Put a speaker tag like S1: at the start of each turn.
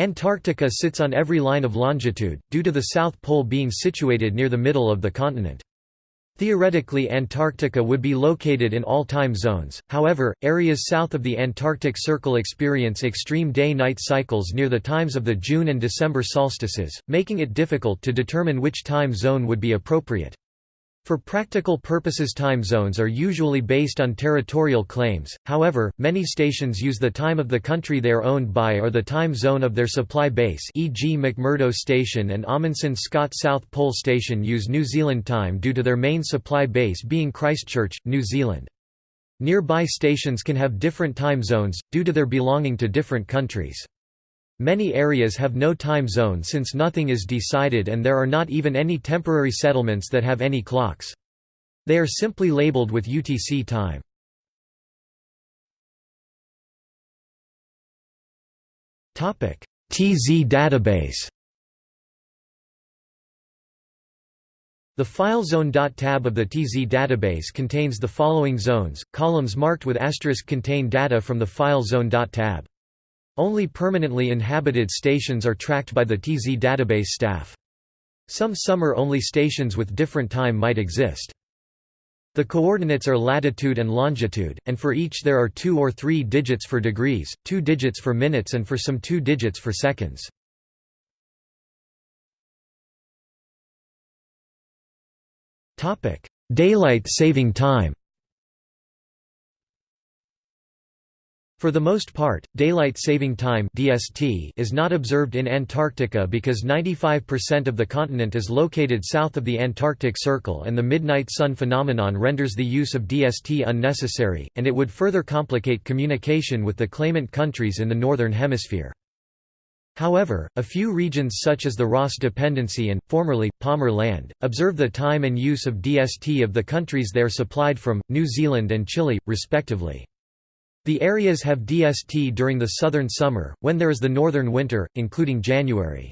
S1: Antarctica sits on every line of longitude, due to the South Pole being situated near the middle of the continent. Theoretically Antarctica would be located in all time zones, however, areas south of the Antarctic Circle experience extreme day-night cycles near the times of the June and December solstices, making it difficult to determine which time zone would be appropriate. For practical purposes time zones are usually based on territorial claims, however, many stations use the time of the country they are owned by or the time zone of their supply base e.g. McMurdo Station and Amundsen Scott South Pole Station use New Zealand time due to their main supply base being Christchurch, New Zealand. Nearby stations can have different time zones, due to their belonging to different countries. Many areas have no time zone since nothing is decided and there are not even any temporary settlements that have any clocks. They are simply labeled with UTC time. TZ database The FileZone.tab of the TZ database contains the following zones, columns marked with asterisk contain data from the FileZone.tab. Only permanently inhabited stations are tracked by the TZ database staff. Some summer-only stations with different time might exist. The coordinates are latitude and longitude, and for each there are two or three digits for degrees, two digits for minutes and for some two digits for seconds. Daylight saving time For the most part, daylight saving time (DST) is not observed in Antarctica because 95% of the continent is located south of the Antarctic Circle and the midnight sun phenomenon renders the use of DST unnecessary, and it would further complicate communication with the claimant countries in the northern hemisphere. However, a few regions such as the Ross Dependency and, formerly, Palmer Land, observe the time and use of DST of the countries they are supplied from, New Zealand and Chile, respectively. The areas have DST during the southern summer, when there is the northern winter, including January.